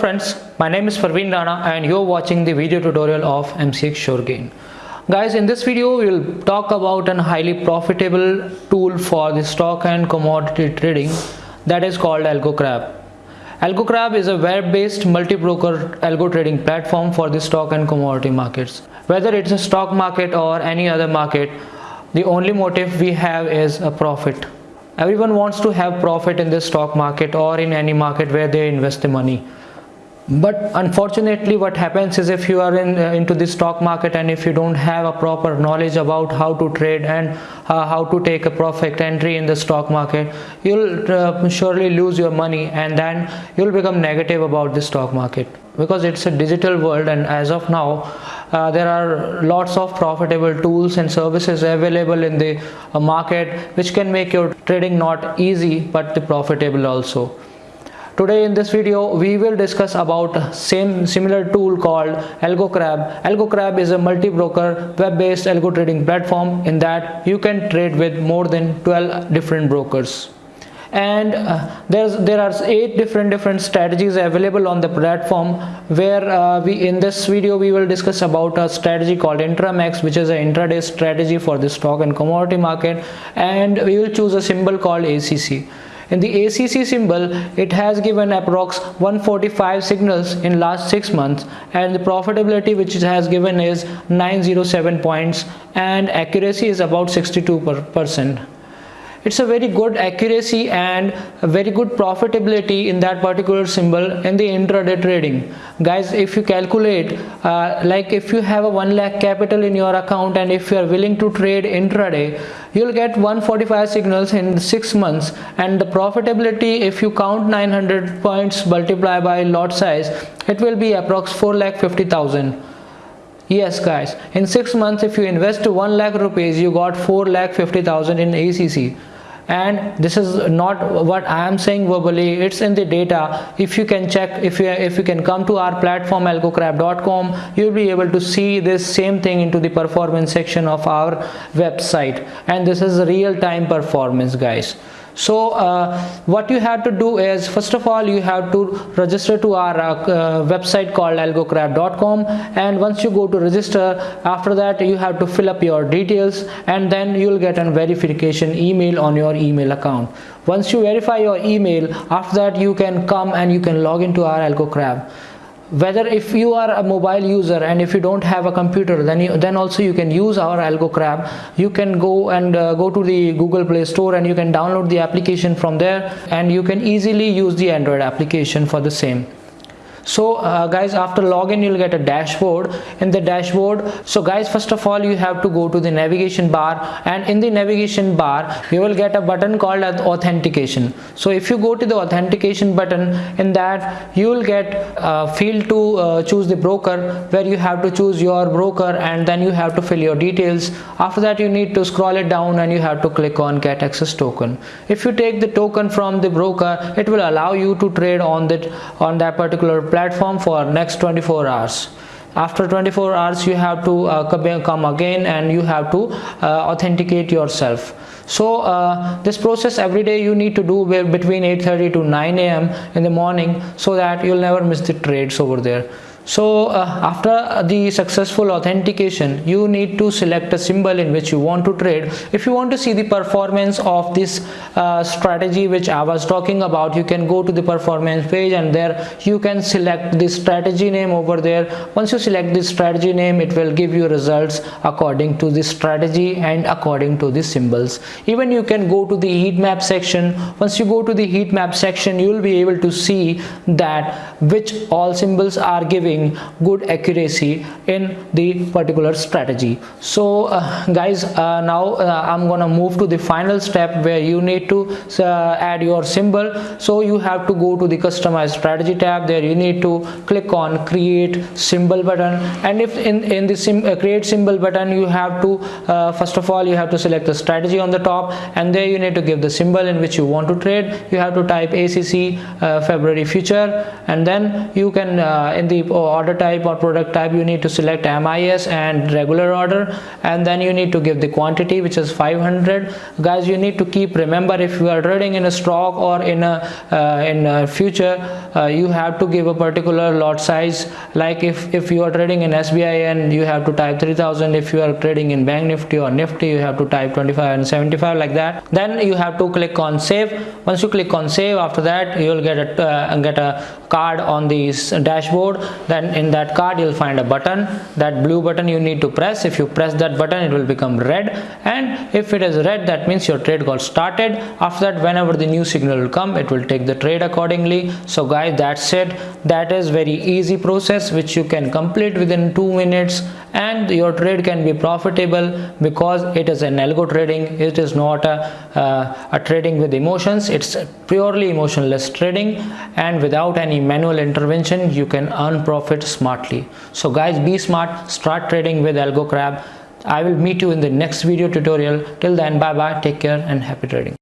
Friends, my name is Parveen Rana and you're watching the video tutorial of MCX SureGain. Guys, in this video we will talk about a highly profitable tool for the stock and commodity trading that is called AlgoCrab. AlgoCrab is a web-based multi-broker algo trading platform for the stock and commodity markets. Whether it's a stock market or any other market, the only motive we have is a profit everyone wants to have profit in the stock market or in any market where they invest the money but unfortunately what happens is if you are in uh, into the stock market and if you don't have a proper knowledge about how to trade and uh, how to take a profit entry in the stock market you'll uh, surely lose your money and then you'll become negative about the stock market. Because it's a digital world and as of now uh, there are lots of profitable tools and services available in the uh, market which can make your trading not easy but profitable also today in this video we will discuss about same similar tool called algocrab. Algocrab is a multi-broker web-based algo trading platform in that you can trade with more than 12 different brokers. And uh, there's there are eight different different strategies available on the platform where uh, we in this video we will discuss about a strategy called intramax which is an intraday strategy for the stock and commodity market. And we will choose a symbol called acc in the ACC symbol, it has given approx 145 signals in last 6 months and the profitability which it has given is 907 points and accuracy is about 62 percent it's a very good accuracy and very good profitability in that particular symbol in the intraday trading. Guys if you calculate uh, like if you have a 1 lakh capital in your account and if you are willing to trade intraday you'll get 145 signals in 6 months. And the profitability if you count 900 points multiply by lot size it will be approx 4 lakh 50,000 yes guys. In six months if you invest 1 lakh rupees you got 4 lakh 50,000 in ACC and this is not what I am saying verbally. It's in the data. If you can check if you if you can come to our platform algocrab.com you'll be able to see this same thing into the performance section of our website. And this is real-time performance guys so uh, what you have to do is first of all you have to register to our uh, website called algocrab.com and once you go to register after that you have to fill up your details. And then you'll get a verification email on your email account. Once you verify your email after that you can come and you can log into our algocrab whether if you are a mobile user and if you don't have a computer then you, then also you can use our algocrab you can go and uh, go to the google play store and you can download the application from there and you can easily use the android application for the same so uh, guys after login you'll get a dashboard. In the dashboard so guys first of all you have to go to the navigation bar. And in the navigation bar you will get a button called authentication. So if you go to the authentication button in that you will get a field to uh, choose the broker where you have to choose your broker and then you have to fill your details. After that you need to scroll it down and you have to click on get access token. If you take the token from the broker it will allow you to trade on that on that particular platform platform for next 24 hours. After 24 hours you have to uh, come again and you have to uh, authenticate yourself. So uh, this process every day you need to do between 8:30 to 9 a.m in the morning so that you'll never miss the trades over there so uh, after the successful authentication you need to select a symbol in which you want to trade. If you want to see the performance of this uh, strategy which i was talking about you can go to the performance page and there you can select the strategy name over there. Once you select the strategy name it will give you results according to the strategy and according to the symbols. Even you can go to the heat map section. Once you go to the heat map section you will be able to see that which all symbols are giving good accuracy in the particular strategy. So uh, guys uh, now uh, i'm gonna move to the final step where you need to uh, add your symbol. So you have to go to the customize strategy tab. There you need to click on create symbol button. And if in in the sim, uh, create symbol button you have to uh, first of all you have to select the strategy on the top. And there you need to give the symbol in which you want to trade. You have to type acc february future. And then you can in the order type or product type you need to select MIS and regular order and then you need to give the quantity which is 500 guys you need to keep remember if you are trading in a stock or in a uh, in a future uh, you have to give a particular lot size. Like if if you are trading in SBI and you have to type 3000 if you are trading in bank nifty or nifty you have to type 25 and 75 like that. Then you have to click on save. Once you click on save after that you will get a uh, get a card on the dashboard then in that card you'll find a button. That blue button you need to press. If you press that button it will become red. And if it is red that means your trade got started. After that whenever the new signal will come it will take the trade accordingly. So guys that's it. That is very easy process which you can complete within two minutes and your trade can be profitable because it is an algo trading. It is not a, uh, a trading with emotions. It's purely emotionless trading. And without any manual intervention you can earn profit smartly. So guys be smart. Start trading with algo crab. I will meet you in the next video tutorial. Till then bye bye take care and happy trading